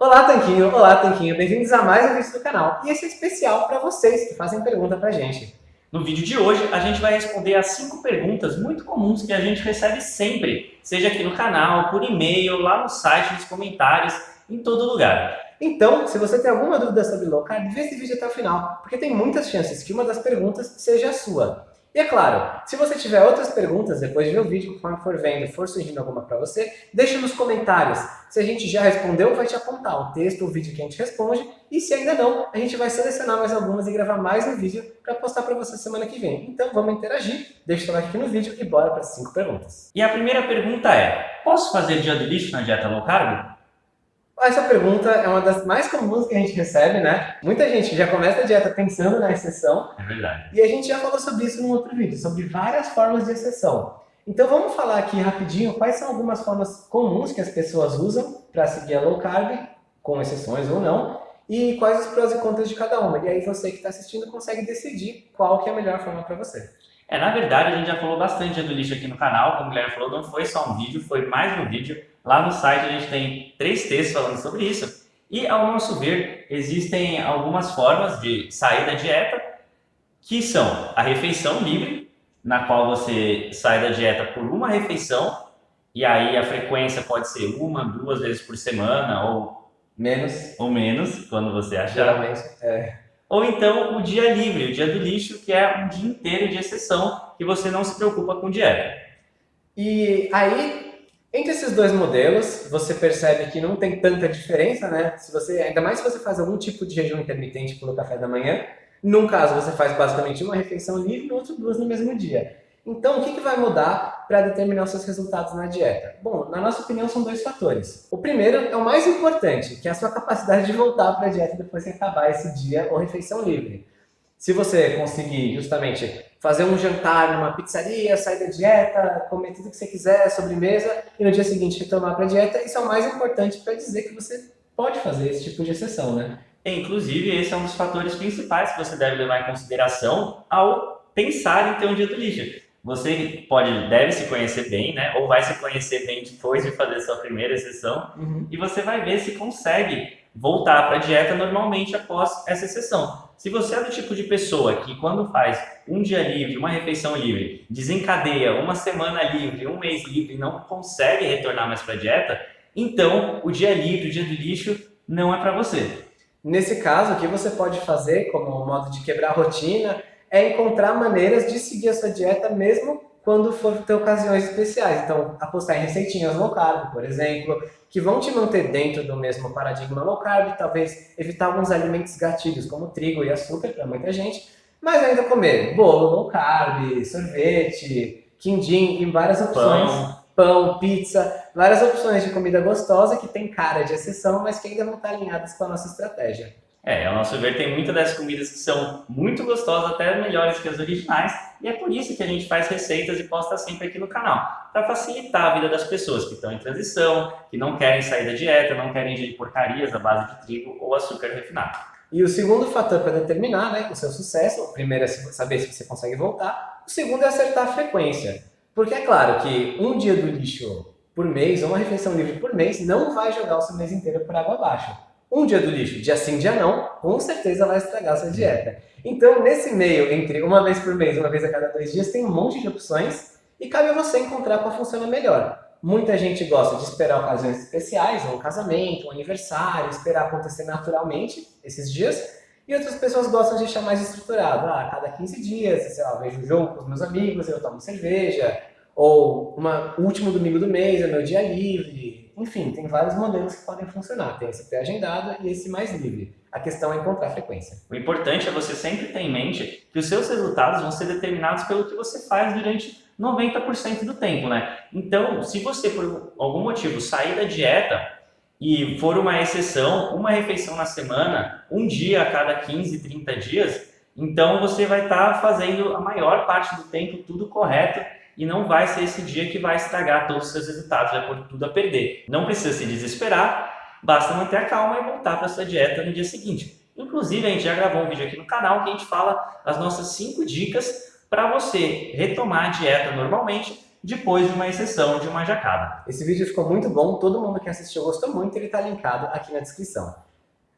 Olá, Tanquinho! Olá, Tanquinho! Bem-vindos a mais um vídeo do canal. E esse é especial para vocês que fazem pergunta pra gente. No vídeo de hoje, a gente vai responder as cinco perguntas muito comuns que a gente recebe sempre, seja aqui no canal, por e-mail, lá no site, nos comentários, em todo lugar. Então, se você tem alguma dúvida sobre low carb, vê esse vídeo até o final, porque tem muitas chances que uma das perguntas seja a sua. E é claro, se você tiver outras perguntas depois de ver o vídeo, conforme for vendo, for surgindo alguma para você, deixa nos comentários. Se a gente já respondeu, vai te apontar o texto, o vídeo que a gente responde. E se ainda não, a gente vai selecionar mais algumas e gravar mais um vídeo para postar para você semana que vem. Então vamos interagir, deixa o like aqui no vídeo e bora para as 5 perguntas. E a primeira pergunta é, posso fazer dia do lixo na dieta low carb? Essa pergunta é uma das mais comuns que a gente recebe, né? Muita gente já começa a dieta pensando na exceção. É verdade. E a gente já falou sobre isso num outro vídeo, sobre várias formas de exceção. Então vamos falar aqui rapidinho quais são algumas formas comuns que as pessoas usam para seguir a low carb, com exceções ou não, e quais os prós e contras de cada uma. E aí você que está assistindo consegue decidir qual que é a melhor forma para você. É, na verdade, a gente já falou bastante do lixo aqui no canal, como o Guilherme falou, não foi só um vídeo, foi mais um vídeo. Lá no site a gente tem três textos falando sobre isso. E, ao nosso ver, existem algumas formas de sair da dieta, que são a refeição livre, na qual você sai da dieta por uma refeição, e aí a frequência pode ser uma, duas vezes por semana, ou menos, ou menos quando você achar. Geralmente, é. Ou então o dia livre, o dia do lixo, que é um dia inteiro de exceção, que você não se preocupa com dieta. E aí entre esses dois modelos, você percebe que não tem tanta diferença, né? Se você, ainda mais se você faz algum tipo de jejum intermitente pelo café da manhã. Num caso, você faz basicamente uma refeição livre, no outro duas no mesmo dia. Então, o que, que vai mudar para determinar os seus resultados na dieta? Bom, na nossa opinião, são dois fatores. O primeiro é o mais importante, que é a sua capacidade de voltar para a dieta depois que acabar esse dia ou refeição livre. Se você conseguir justamente fazer um jantar numa pizzaria, sair da dieta, comer tudo que você quiser, sobremesa, e no dia seguinte retomar para a dieta, isso é o mais importante para dizer que você pode fazer esse tipo de exceção, né? É, inclusive, esse é um dos fatores principais que você deve levar em consideração ao pensar em ter um dia do lixo. Você pode, deve se conhecer bem, né? Ou vai se conhecer bem depois de fazer sua primeira exceção, uhum. e você vai ver se consegue voltar para a dieta normalmente após essa exceção. Se você é do tipo de pessoa que quando faz um dia livre, uma refeição livre, desencadeia uma semana livre, um mês livre e não consegue retornar mais para a dieta, então o dia livre, o dia do lixo não é para você. Nesse caso, o que você pode fazer como modo de quebrar a rotina é encontrar maneiras de seguir a sua dieta mesmo quando for ter ocasiões especiais. Então, apostar em receitinhas low carb, por exemplo, que vão te manter dentro do mesmo paradigma low carb, talvez evitar alguns alimentos gatilhos, como trigo e açúcar para muita gente, mas ainda comer bolo low carb, sorvete, quindim e várias opções. Pão. Pão, pizza, várias opções de comida gostosa que tem cara de exceção, mas que ainda vão estar alinhadas com a nossa estratégia. É, ao nosso ver, tem muitas dessas comidas que são muito gostosas, até melhores que as originais, e é por isso que a gente faz receitas e posta sempre aqui no canal, para facilitar a vida das pessoas que estão em transição, que não querem sair da dieta, não querem ingerir porcarias à base de trigo ou açúcar refinado. E o segundo fator para determinar né, o seu sucesso, o primeiro é saber se você consegue voltar, o segundo é acertar a frequência. Porque é claro que um dia do lixo por mês, ou uma refeição livre por mês, não vai jogar o seu mês inteiro por água abaixo. Um dia do lixo, dia sim, dia não, com certeza vai estragar sua dieta. Então, nesse meio, entre uma vez por mês, uma vez a cada dois dias, tem um monte de opções e cabe a você encontrar qual funciona melhor. Muita gente gosta de esperar ocasiões especiais, um casamento, um aniversário, esperar acontecer naturalmente esses dias. E outras pessoas gostam de deixar mais estruturado. Ah, cada 15 dias, sei lá, eu vejo o jogo com os meus amigos, eu tomo cerveja. Ou uma, último domingo do mês é meu dia livre. Enfim, tem vários modelos que podem funcionar. Tem esse pré-agendado e esse mais livre. A questão é encontrar frequência. O importante é você sempre ter em mente que os seus resultados vão ser determinados pelo que você faz durante 90% do tempo, né? Então, se você, por algum motivo, sair da dieta e for uma exceção, uma refeição na semana, um dia a cada 15, 30 dias, então você vai estar tá fazendo a maior parte do tempo tudo correto e não vai ser esse dia que vai estragar todos os seus resultados, vai pôr tudo a perder. Não precisa se desesperar, basta manter a calma e voltar para sua dieta no dia seguinte. Inclusive, a gente já gravou um vídeo aqui no canal que a gente fala as nossas 5 dicas para você retomar a dieta normalmente depois de uma exceção de uma jacada. Esse vídeo ficou muito bom, todo mundo que assistiu gostou muito, ele está linkado aqui na descrição.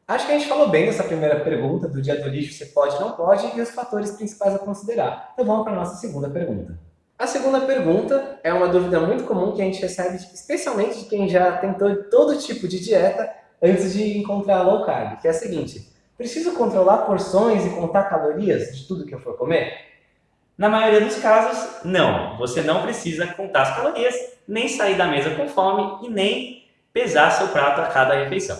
Acho que a gente falou bem dessa primeira pergunta, do dia do lixo, se pode não pode, e os fatores principais a considerar. Então vamos para a nossa segunda pergunta. A segunda pergunta é uma dúvida muito comum que a gente recebe, especialmente de quem já tentou todo tipo de dieta antes de encontrar low carb, que é a seguinte, preciso controlar porções e contar calorias de tudo que eu for comer? Na maioria dos casos, não. Você não precisa contar as calorias, nem sair da mesa com fome e nem pesar seu prato a cada refeição.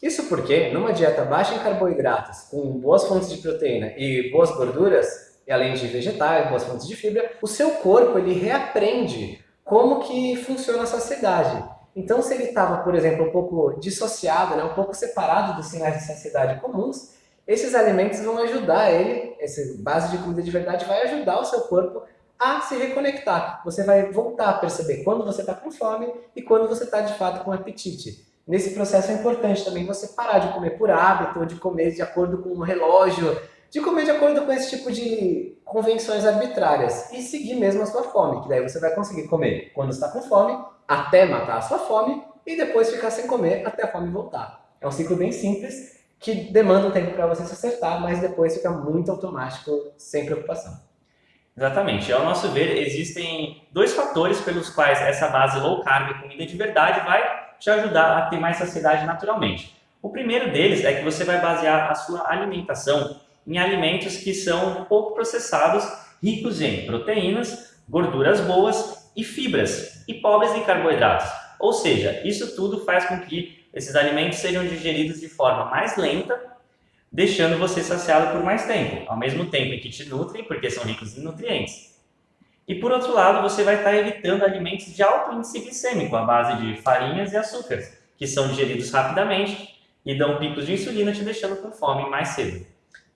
Isso porque, numa dieta baixa em carboidratos, com boas fontes de proteína e boas gorduras, e além de vegetais, boas fontes de fibra, o seu corpo ele reaprende como que funciona a saciedade. Então, se ele estava, por exemplo, um pouco dissociado, né, um pouco separado dos sinais de saciedade comuns, esses alimentos vão ajudar ele, essa base de comida de verdade vai ajudar o seu corpo a se reconectar. Você vai voltar a perceber quando você está com fome e quando você está de fato com apetite. Nesse processo é importante também você parar de comer por hábito, de comer de acordo com o relógio, de comer de acordo com esse tipo de convenções arbitrárias e seguir mesmo a sua fome, que daí você vai conseguir comer quando está com fome, até matar a sua fome e depois ficar sem comer até a fome voltar. É um ciclo bem simples que demanda um tempo para você se acertar, mas depois fica muito automático, sem preocupação. Exatamente. Ao nosso ver, existem dois fatores pelos quais essa base low carb, comida de verdade, vai te ajudar a ter mais saciedade naturalmente. O primeiro deles é que você vai basear a sua alimentação em alimentos que são pouco processados, ricos em proteínas, gorduras boas e fibras, e pobres em carboidratos. Ou seja, isso tudo faz com que esses alimentos sejam digeridos de forma mais lenta, deixando você saciado por mais tempo, ao mesmo tempo em que te nutrem, porque são ricos em nutrientes. E por outro lado, você vai estar evitando alimentos de alto índice glicêmico, à base de farinhas e açúcares, que são digeridos rapidamente e dão picos de insulina, te deixando com fome mais cedo.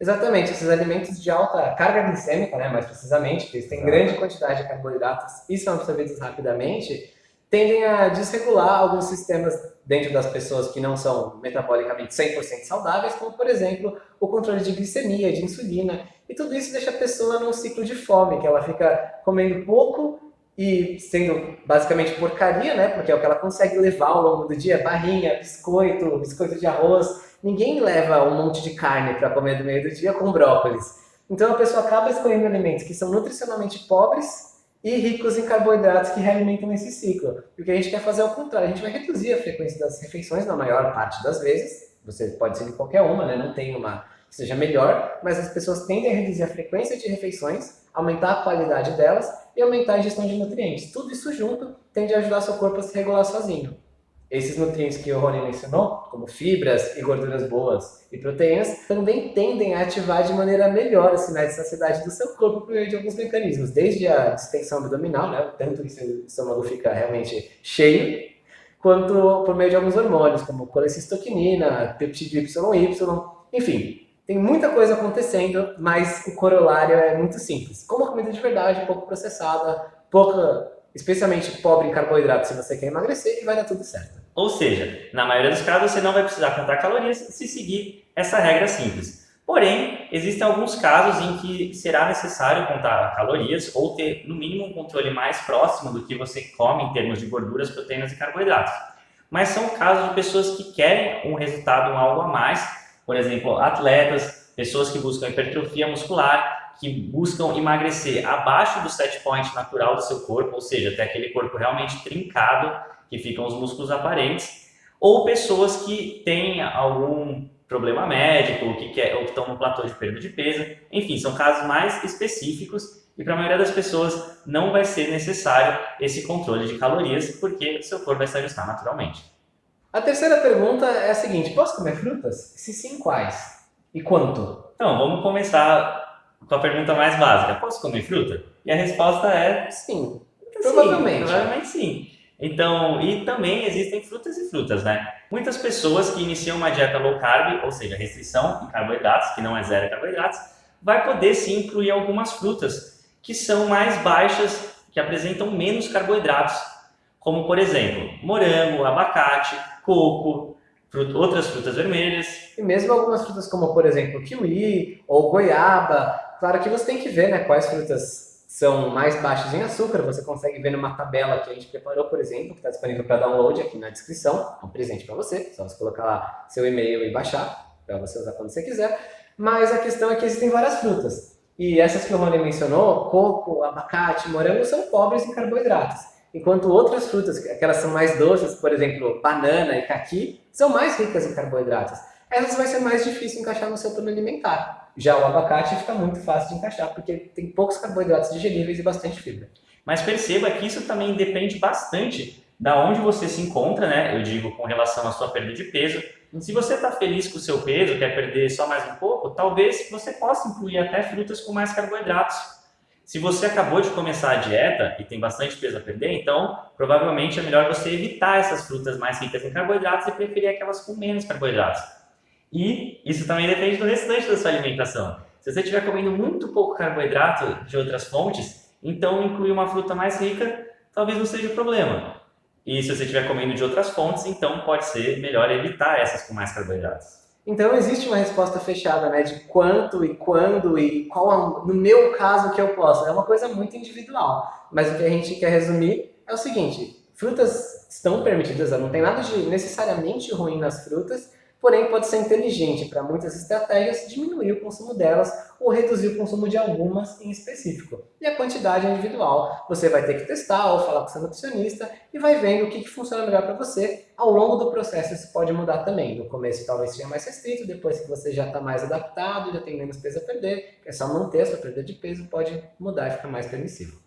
Exatamente, esses alimentos de alta carga glicêmica, né, mais precisamente, que eles têm grande quantidade de carboidratos e são absorvidos rapidamente, tendem a desregular alguns sistemas dentro das pessoas que não são metabolicamente 100% saudáveis, como por exemplo o controle de glicemia, de insulina, e tudo isso deixa a pessoa num ciclo de fome, que ela fica comendo pouco e sendo basicamente porcaria, né? Porque é o que ela consegue levar ao longo do dia, barrinha, biscoito, biscoito de arroz. Ninguém leva um monte de carne para comer no meio do dia com brócolis. Então a pessoa acaba escolhendo alimentos que são nutricionalmente pobres e ricos em carboidratos que realimentam esse ciclo. E o que a gente quer fazer é o contrário, a gente vai reduzir a frequência das refeições na maior parte das vezes. Você pode ser de qualquer uma, né? Não tem uma que seja melhor, mas as pessoas tendem a reduzir a frequência de refeições, aumentar a qualidade delas e aumentar a ingestão de nutrientes. Tudo isso junto tende a ajudar seu corpo a se regular sozinho. Esses nutrientes que o Rony mencionou, como fibras e gorduras boas e proteínas, também tendem a ativar de maneira melhor os sinais de saciedade do seu corpo por meio de alguns mecanismos, desde a distensão abdominal, né, tanto que seu estômago fica realmente cheio, quanto por meio de alguns hormônios, como colecistoquinina, peptídeo YY, enfim, tem muita coisa acontecendo, mas o corolário é muito simples. Como a comida de verdade, pouco processada, pouca, especialmente pobre em carboidratos se você quer emagrecer, e vai dar tudo certo. Ou seja, na maioria dos casos você não vai precisar contar calorias se seguir essa regra simples. Porém, existem alguns casos em que será necessário contar calorias ou ter, no mínimo, um controle mais próximo do que você come em termos de gorduras, proteínas e carboidratos. Mas são casos de pessoas que querem um resultado, um algo a mais, por exemplo, atletas, pessoas que buscam hipertrofia muscular, que buscam emagrecer abaixo do set point natural do seu corpo, ou seja, até aquele corpo realmente trincado, que ficam os músculos aparentes, ou pessoas que têm algum problema médico, que quer, ou que estão no platô de perda de peso, enfim, são casos mais específicos e para a maioria das pessoas não vai ser necessário esse controle de calorias, porque o seu corpo vai se ajustar naturalmente. A terceira pergunta é a seguinte: posso comer frutas? Se sim, quais? E quanto? Então, vamos começar com a pergunta mais básica: posso comer fruta? E a resposta é sim. Provavelmente. Sim, provavelmente sim. Então, e também existem frutas e frutas, né? Muitas pessoas que iniciam uma dieta low carb, ou seja, restrição em carboidratos, que não é zero carboidratos, vai poder sim incluir algumas frutas que são mais baixas, que apresentam menos carboidratos, como por exemplo, morango, abacate, coco, outras frutas vermelhas. E mesmo algumas frutas como, por exemplo, kiwi ou goiaba. Claro que você tem que ver né, quais frutas são mais baixos em açúcar, você consegue ver numa tabela que a gente preparou, por exemplo, que está disponível para download aqui na descrição, é um presente para você, só você colocar lá seu e-mail e baixar, para você usar quando você quiser. Mas a questão é que existem várias frutas, e essas que o Rony mencionou, coco, abacate, morango, são pobres em carboidratos. Enquanto outras frutas, aquelas são mais doces, por exemplo, banana e caqui, são mais ricas em carboidratos. Essas vai ser mais difícil encaixar no seu plano alimentar. Já o abacate fica muito fácil de encaixar, porque tem poucos carboidratos digeríveis e bastante fibra. Mas perceba que isso também depende bastante da onde você se encontra, né? Eu digo com relação à sua perda de peso. Se você está feliz com o seu peso, quer perder só mais um pouco, talvez você possa incluir até frutas com mais carboidratos. Se você acabou de começar a dieta e tem bastante peso a perder, então provavelmente é melhor você evitar essas frutas mais ricas em carboidratos e preferir aquelas com menos carboidratos. E isso também depende do restante da sua alimentação. Se você estiver comendo muito pouco carboidrato de outras fontes, então incluir uma fruta mais rica talvez não seja o problema. E se você estiver comendo de outras fontes, então pode ser melhor evitar essas com mais carboidratos. Então existe uma resposta fechada, né, de quanto e quando e qual, no meu caso, que eu posso. É uma coisa muito individual. Mas o que a gente quer resumir é o seguinte, frutas estão permitidas, não tem nada de necessariamente ruim nas frutas, porém pode ser inteligente para muitas estratégias diminuir o consumo delas ou reduzir o consumo de algumas em específico. E a quantidade é individual. Você vai ter que testar ou falar com seu nutricionista e vai vendo o que, funciona melhor para você. Ao longo do processo isso pode mudar também. No começo talvez seja mais restrito, depois que você já está mais adaptado, já tem menos peso a perder, é só manter a sua perda de peso, pode mudar e ficar mais permissivo.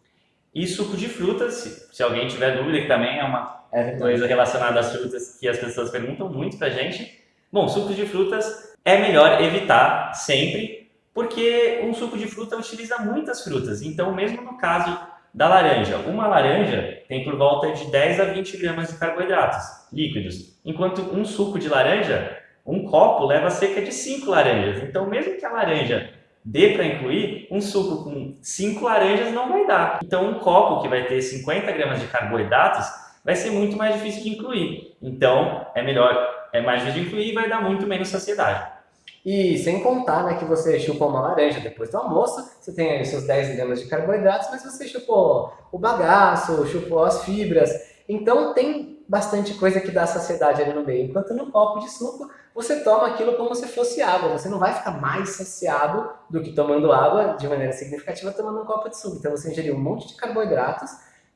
E suco de frutas, se, se alguém tiver dúvida, que também é uma é coisa relacionada às frutas que as pessoas perguntam muito pra gente, Bom, sucos de frutas é melhor evitar sempre, porque um suco de fruta utiliza muitas frutas. Então, mesmo no caso da laranja, uma laranja tem por volta de 10 a 20 gramas de carboidratos líquidos, enquanto um suco de laranja, um copo, leva cerca de 5 laranjas. Então, mesmo que a laranja dê para incluir, um suco com 5 laranjas não vai dar. Então, um copo que vai ter 50 gramas de carboidratos vai ser muito mais difícil de incluir. Então, é melhor é mais incluir e vai dar muito menos saciedade. E sem contar né, que você chupou uma laranja depois do almoço, você tem aí seus 10 gramas de carboidratos, mas você chupou o bagaço, chupou as fibras. Então tem bastante coisa que dá saciedade ali no meio. Enquanto no copo de suco, você toma aquilo como se fosse água. Você não vai ficar mais saciado do que tomando água de maneira significativa tomando um copo de suco. Então você ingeriu um monte de carboidratos,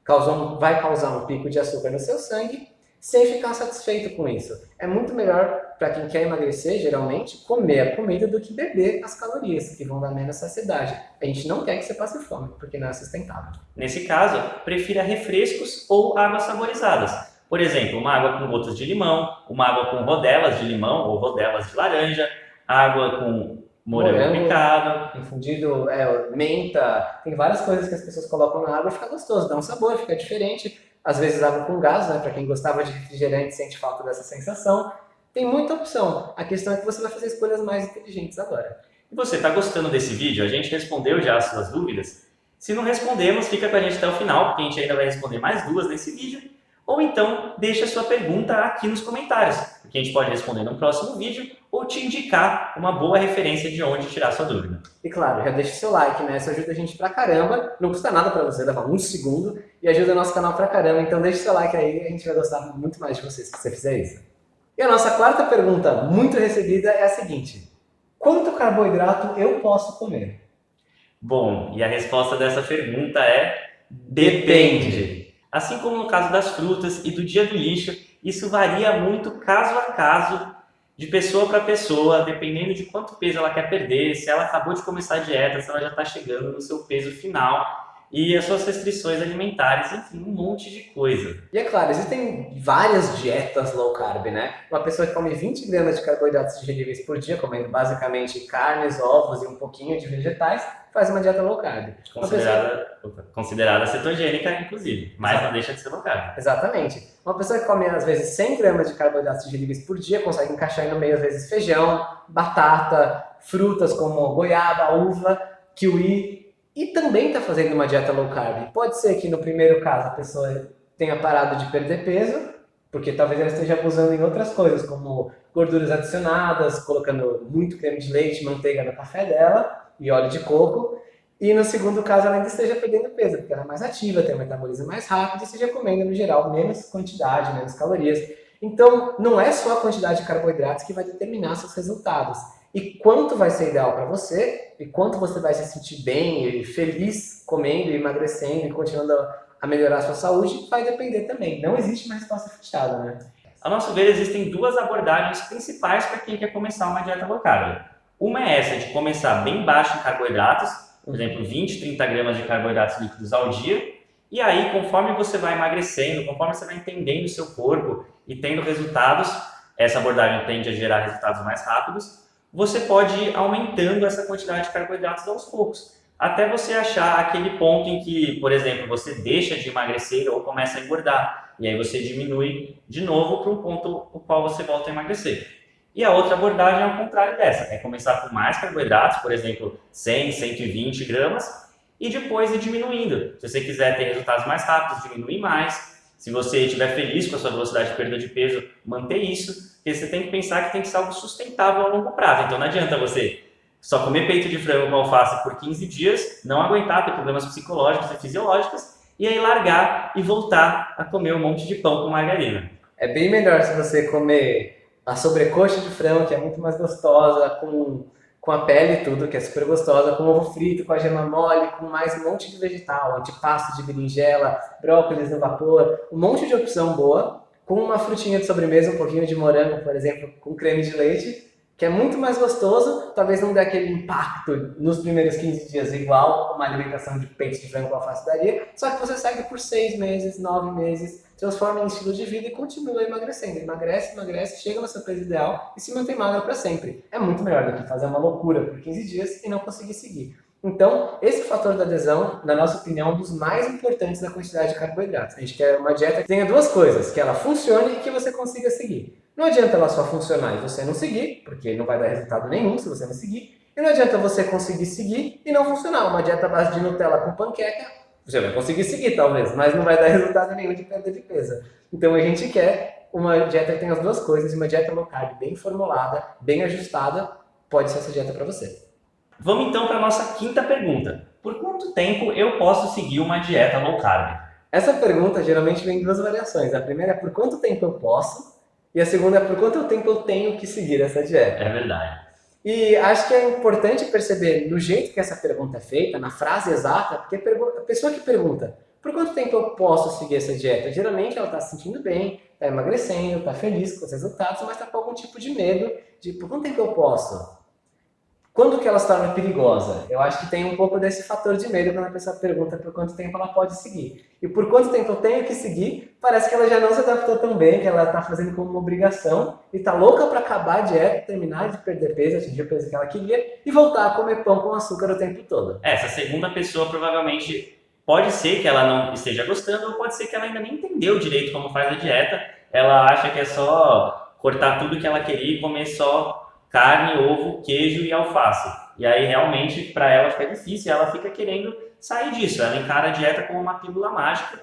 causou, vai causar um pico de açúcar no seu sangue sem ficar satisfeito com isso. É muito melhor para quem quer emagrecer, geralmente, comer a comida do que beber as calorias, que vão dar menos saciedade. A gente não quer que você passe fome, porque não é sustentável. Nesse caso, prefira refrescos ou águas saborizadas. Por exemplo, uma água com gotas de limão, uma água com rodelas de limão ou rodelas de laranja, água com morango, morango picado. Infundido, é, menta, tem várias coisas que as pessoas colocam na água e fica gostoso, dá um sabor, fica diferente às vezes água com gás, né? Para quem gostava de refrigerante sente falta dessa sensação. Tem muita opção. A questão é que você vai fazer escolhas mais inteligentes agora. E você está gostando desse vídeo? A gente respondeu já as suas dúvidas? Se não respondemos, fica com a gente até o final, porque a gente ainda vai responder mais duas nesse vídeo. Ou então, deixa a sua pergunta aqui nos comentários, que a gente pode responder no próximo vídeo ou te indicar uma boa referência de onde tirar sua dúvida. E claro, já deixa seu like, né? Isso ajuda a gente pra caramba, não custa nada pra você, leva um segundo e ajuda o nosso canal pra caramba. Então deixa seu like aí, a gente vai gostar muito mais de você se você fizer isso. E a nossa quarta pergunta, muito recebida, é a seguinte. Quanto carboidrato eu posso comer? Bom, e a resposta dessa pergunta é depende. Assim como no caso das frutas e do dia do lixo, isso varia muito caso a caso, de pessoa para pessoa, dependendo de quanto peso ela quer perder, se ela acabou de começar a dieta, se ela já está chegando no seu peso final e as suas restrições alimentares, enfim, um monte de coisa. E é claro, existem várias dietas low carb, né? Uma pessoa que come 20 gramas de carboidratos digeríveis por dia, comendo basicamente carnes, ovos e um pouquinho de vegetais, faz uma dieta low carb. Considerada, pessoa... considerada cetogênica, inclusive, mas Exato. não deixa de ser low carb. Exatamente. Uma pessoa que come, às vezes, 100 gramas de carboidratos digeríveis por dia, consegue encaixar no meio, às vezes, feijão, batata, frutas como goiaba, uva, kiwi, e também está fazendo uma dieta low carb. Pode ser que no primeiro caso a pessoa tenha parado de perder peso, porque talvez ela esteja abusando em outras coisas, como gorduras adicionadas, colocando muito creme de leite, manteiga no café dela e óleo de coco. e no segundo caso ela ainda esteja perdendo peso, porque ela é mais ativa, tem um metabolismo mais rápido e esteja comendo, no geral, menos quantidade, menos calorias. Então, não é só a quantidade de carboidratos que vai determinar seus resultados. E quanto vai ser ideal para você, e quanto você vai se sentir bem e feliz comendo, emagrecendo e continuando a melhorar a sua saúde, vai depender também. Não existe uma resposta fechada, né? A nosso ver, existem duas abordagens principais para quem quer começar uma dieta low carb. Uma é essa de começar bem baixo em carboidratos, por exemplo, 20, 30 gramas de carboidratos líquidos ao dia. E aí, conforme você vai emagrecendo, conforme você vai entendendo o seu corpo e tendo resultados, essa abordagem tende a gerar resultados mais rápidos, você pode ir aumentando essa quantidade de carboidratos aos poucos. Até você achar aquele ponto em que, por exemplo, você deixa de emagrecer ou começa a engordar. E aí você diminui de novo para um ponto o qual você volta a emagrecer. E a outra abordagem é o contrário dessa, é começar com mais carboidratos, por exemplo, 100, 120 gramas, e depois ir diminuindo. Se você quiser ter resultados mais rápidos, diminuir mais. Se você estiver feliz com a sua velocidade de perda de peso, manter isso. Porque você tem que pensar que tem que ser algo sustentável a longo prazo. Então não adianta você só comer peito de frango com alface por 15 dias, não aguentar, ter problemas psicológicos e fisiológicos, e aí largar e voltar a comer um monte de pão com margarina. É bem melhor se você comer a sobrecoxa de frango, que é muito mais gostosa, com, com a pele e tudo, que é super gostosa, com ovo frito, com a gema mole, com mais um monte de vegetal, antipasto de berinjela, brócolis no vapor, um monte de opção boa, com uma frutinha de sobremesa, um pouquinho de morango, por exemplo, com creme de leite, que é muito mais gostoso, talvez não dê aquele impacto nos primeiros 15 dias igual uma alimentação de peito de frango com alface daria, só que você segue por 6 meses, 9 meses, transforma em estilo de vida e continua emagrecendo. Emagrece, emagrece, chega no seu peso ideal e se mantém magro para sempre. É muito melhor do que fazer uma loucura por 15 dias e não conseguir seguir. Então, esse fator da adesão, na nossa opinião, é um dos mais importantes da quantidade de carboidratos. A gente quer uma dieta que tenha duas coisas, que ela funcione e que você consiga seguir. Não adianta ela só funcionar e você não seguir, porque não vai dar resultado nenhum se você não seguir. E não adianta você conseguir seguir e não funcionar. Uma dieta base de Nutella com panqueca, você vai conseguir seguir talvez, mas não vai dar resultado nenhum de perda de peso. Então a gente quer uma dieta que tenha as duas coisas, uma dieta low carb bem formulada, bem ajustada, pode ser essa dieta para você. Vamos então para a nossa quinta pergunta. Por quanto tempo eu posso seguir uma dieta low carb? Essa pergunta geralmente vem em duas variações. A primeira é por quanto tempo eu posso e a segunda é por quanto tempo eu tenho que seguir essa dieta. É verdade. E acho que é importante perceber no jeito que essa pergunta é feita, na frase exata, porque a pessoa que pergunta por quanto tempo eu posso seguir essa dieta? Geralmente ela está se sentindo bem, está emagrecendo, está feliz com os resultados, mas está com algum tipo de medo de por quanto tempo eu posso? Quando que ela se torna perigosa? Eu acho que tem um pouco desse fator de medo quando a pessoa pergunta por quanto tempo ela pode seguir. E por quanto tempo eu tenho que seguir, parece que ela já não se adaptou tão bem, que ela está fazendo como uma obrigação e está louca para acabar a dieta, terminar de perder peso, atingir o peso que ela queria e voltar a comer pão com açúcar o tempo todo. Essa segunda pessoa provavelmente pode ser que ela não esteja gostando ou pode ser que ela ainda nem entendeu direito como faz a dieta. Ela acha que é só cortar tudo que ela queria e comer só carne, ovo, queijo e alface. E aí realmente para ela fica difícil, ela fica querendo sair disso. Ela encara a dieta como uma pílula mágica,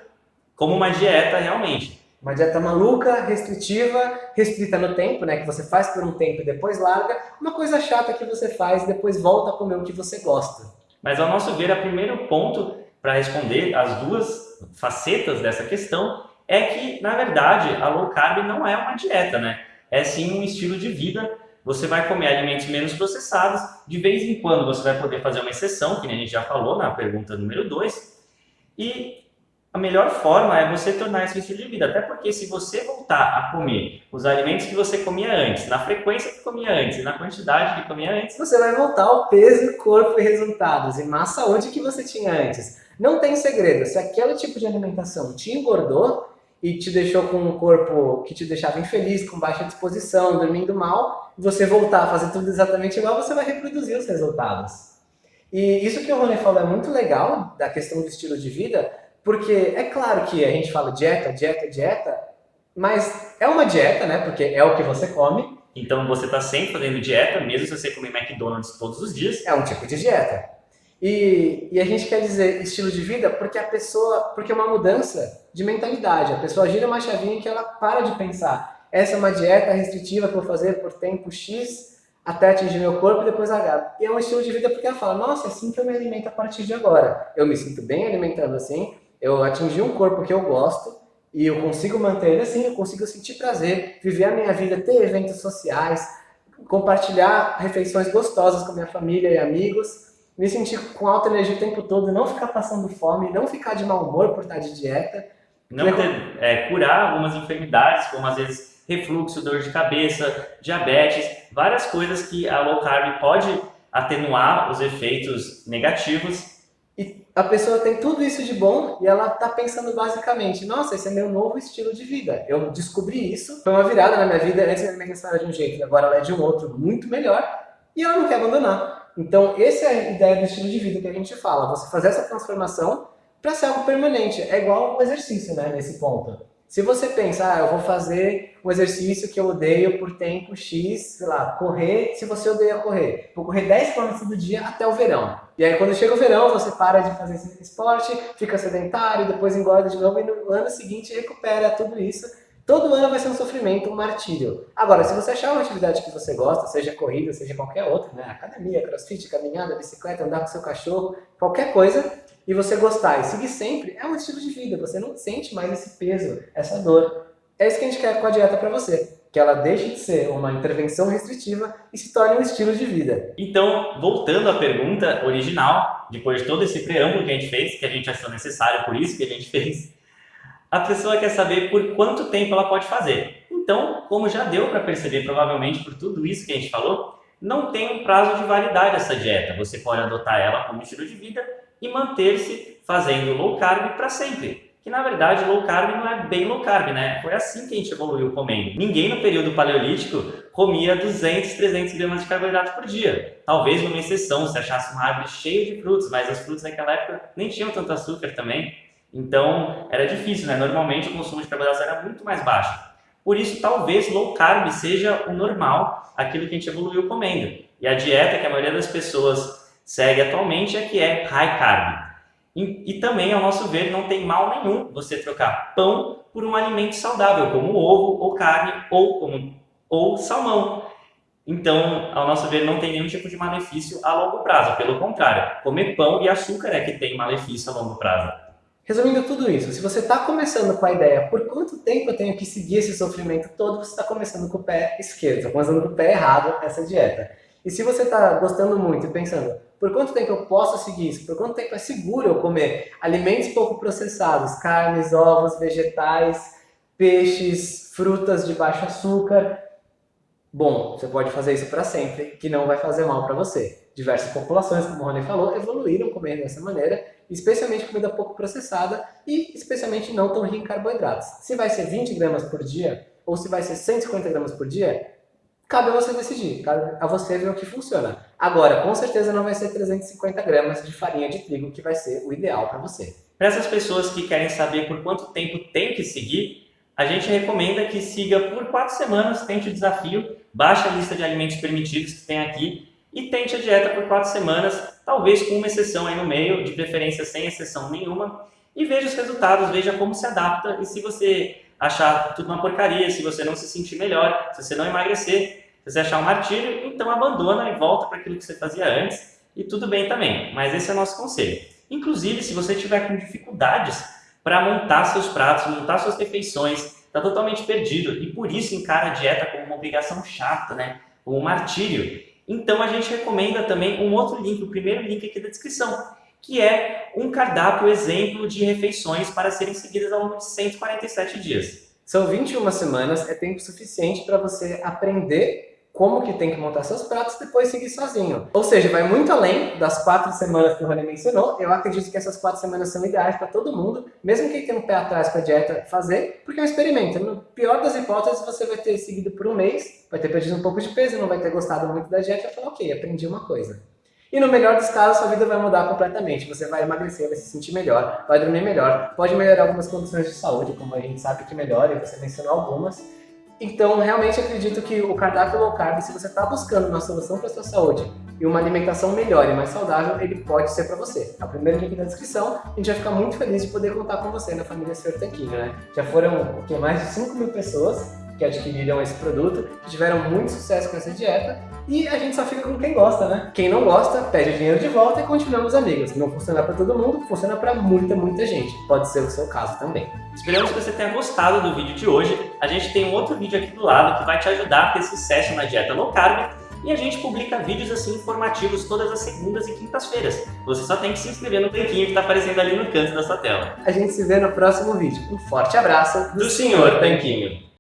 como uma dieta realmente. Uma dieta maluca, restritiva, restrita no tempo, né? Que você faz por um tempo e depois larga. Uma coisa chata que você faz e depois volta a comer o que você gosta. Mas ao nosso ver, o primeiro ponto para responder as duas facetas dessa questão é que, na verdade, a low carb não é uma dieta, né? É sim um estilo de vida você vai comer alimentos menos processados, de vez em quando você vai poder fazer uma exceção, que a gente já falou na pergunta número 2, e a melhor forma é você tornar esse estilo de vida, até porque se você voltar a comer os alimentos que você comia antes, na frequência que comia antes na quantidade que comia antes, você vai voltar ao peso, corpo e resultados e massa saúde que você tinha antes. Não tem segredo, se aquele tipo de alimentação te engordou, e te deixou com um corpo que te deixava infeliz, com baixa disposição, dormindo mal, você voltar a fazer tudo exatamente igual, você vai reproduzir os resultados. E isso que o Rony falou é muito legal, da questão do estilo de vida, porque é claro que a gente fala dieta, dieta, dieta, mas é uma dieta, né? Porque é o que você come. Então você está sempre fazendo dieta, mesmo se você comer McDonald's todos os dias. É um tipo de dieta. E, e, a gente quer dizer estilo de vida porque a pessoa, porque é uma mudança de mentalidade. A pessoa gira uma chavinha que ela para de pensar. Essa é uma dieta restritiva que eu vou fazer por tempo X, até atingir meu corpo e depois largar. E é um estilo de vida porque ela fala, nossa, é assim que eu me alimento a partir de agora. Eu me sinto bem alimentando assim, eu atingi um corpo que eu gosto e eu consigo manter ele assim, eu consigo sentir prazer, viver a minha vida, ter eventos sociais, compartilhar refeições gostosas com minha família e amigos, me sentir com alta energia o tempo todo, não ficar passando fome, não ficar de mau humor por estar de dieta. Não ter, é, curar algumas enfermidades, como às vezes refluxo, dor de cabeça, diabetes, várias coisas que a low carb pode atenuar os efeitos negativos. E a pessoa tem tudo isso de bom e ela está pensando basicamente, nossa, esse é meu novo estilo de vida. Eu descobri isso, foi uma virada na minha vida, antes minha questão era de um jeito, agora ela é de um outro muito melhor e ela não quer abandonar. Então, essa é a ideia do estilo de vida que a gente fala, você fazer essa transformação para ser algo permanente. É igual um exercício, né, nesse ponto. Se você pensa, ah, eu vou fazer um exercício que eu odeio por tempo X, sei lá, correr, se você odeia correr, vou correr 10 km do dia até o verão. E aí quando chega o verão, você para de fazer esse esporte, fica sedentário, depois engorda de novo e no ano seguinte recupera tudo isso. Todo ano vai ser um sofrimento, um martírio. Agora, se você achar uma atividade que você gosta, seja corrida, seja qualquer outra, né? academia, crossfit, caminhada, bicicleta, andar com seu cachorro, qualquer coisa, e você gostar e seguir sempre, é um estilo de vida. Você não sente mais esse peso, essa dor. É isso que a gente quer com a dieta para você. Que ela deixe de ser uma intervenção restritiva e se torne um estilo de vida. Então, voltando à pergunta original, depois de todo esse preâmbulo que a gente fez, que a gente achou necessário, por isso que a gente fez, a pessoa quer saber por quanto tempo ela pode fazer. Então, como já deu para perceber provavelmente por tudo isso que a gente falou, não tem um prazo de validade essa dieta. Você pode adotar ela como estilo de vida e manter-se fazendo low carb para sempre. Que na verdade low carb não é bem low carb, né? Foi assim que a gente evoluiu comendo. Ninguém no período paleolítico comia 200, 300 gramas de carboidrato por dia. Talvez uma exceção, se achasse uma árvore cheia de frutos, mas as frutas naquela época nem tinham tanto açúcar também. Então era difícil, né? Normalmente o consumo de carboidratos era muito mais baixo. Por isso, talvez low carb seja o normal, aquilo que a gente evoluiu comendo. E a dieta que a maioria das pessoas segue atualmente é que é high carb. E, e, também, ao nosso ver, não tem mal nenhum você trocar pão por um alimento saudável, como ovo, ou carne, ou, como, ou salmão. Então, ao nosso ver, não tem nenhum tipo de malefício a longo prazo. Pelo contrário, comer pão e açúcar é que tem malefício a longo prazo. Resumindo tudo isso, se você está começando com a ideia por quanto tempo eu tenho que seguir esse sofrimento todo, você está começando com o pé esquerdo, está começando com o pé errado essa dieta. E se você está gostando muito e pensando, por quanto tempo eu posso seguir isso? Por quanto tempo é seguro eu comer alimentos pouco processados, carnes, ovos, vegetais, peixes, frutas de baixo açúcar? Bom, você pode fazer isso para sempre, que não vai fazer mal para você. Diversas populações, como o Rony falou, evoluíram comendo dessa maneira, especialmente comida pouco processada e especialmente não tão rica em carboidratos. Se vai ser 20 gramas por dia ou se vai ser 150 gramas por dia, cabe a você decidir, cabe a você ver o que funciona. Agora, com certeza não vai ser 350 gramas de farinha de trigo que vai ser o ideal para você. Para essas pessoas que querem saber por quanto tempo tem que seguir, a gente recomenda que siga por quatro semanas, tente o desafio, baixe a lista de alimentos permitidos que tem aqui e tente a dieta por quatro semanas, talvez com uma exceção aí no meio, de preferência sem exceção nenhuma, e veja os resultados, veja como se adapta e se você achar tudo uma porcaria, se você não se sentir melhor, se você não emagrecer, se você achar um martírio, então abandona e volta para aquilo que você fazia antes e tudo bem também. Mas esse é o nosso conselho. Inclusive, se você tiver com dificuldades para montar seus pratos, montar suas refeições, está totalmente perdido e por isso encara a dieta como uma obrigação chata, né? como um martírio. Então a gente recomenda também um outro link, o primeiro link aqui da descrição, que é um cardápio exemplo de refeições para serem seguidas ao longo de 147 dias. São 21 semanas, é tempo suficiente para você aprender como que tem que montar seus pratos e depois seguir sozinho. Ou seja, vai muito além das quatro semanas que o Rony mencionou. Eu acredito que essas quatro semanas são ideais para todo mundo, mesmo quem tem um pé atrás com a dieta, fazer, porque é um experimento. No pior das hipóteses, você vai ter seguido por um mês, vai ter perdido um pouco de peso, não vai ter gostado muito da dieta e vai falar, ok, aprendi uma coisa. E no melhor dos casos, sua vida vai mudar completamente. Você vai emagrecer, vai se sentir melhor, vai dormir melhor, pode melhorar algumas condições de saúde, como a gente sabe que melhora, e você mencionou algumas. Então, realmente acredito que o cardápio low carb, se você está buscando uma solução para a sua saúde e uma alimentação melhor e mais saudável, ele pode ser para você. A primeira link na descrição, a gente vai ficar muito feliz de poder contar com você na família Sr. Né? Já foram o que, mais de 5 mil pessoas que adquiriram esse produto, que tiveram muito sucesso com essa dieta, e a gente só fica com quem gosta, né? Quem não gosta, pede o dinheiro de volta e continuamos amigos. Não funciona para todo mundo, funciona para muita, muita gente. Pode ser o seu caso também. Esperamos que você tenha gostado do vídeo de hoje. A gente tem um outro vídeo aqui do lado que vai te ajudar a ter sucesso na dieta low carb e a gente publica vídeos assim informativos todas as segundas e quintas-feiras. Você só tem que se inscrever no tanquinho que está aparecendo ali no canto da sua tela. A gente se vê no próximo vídeo. Um forte abraço do, do Senhor Tanquinho.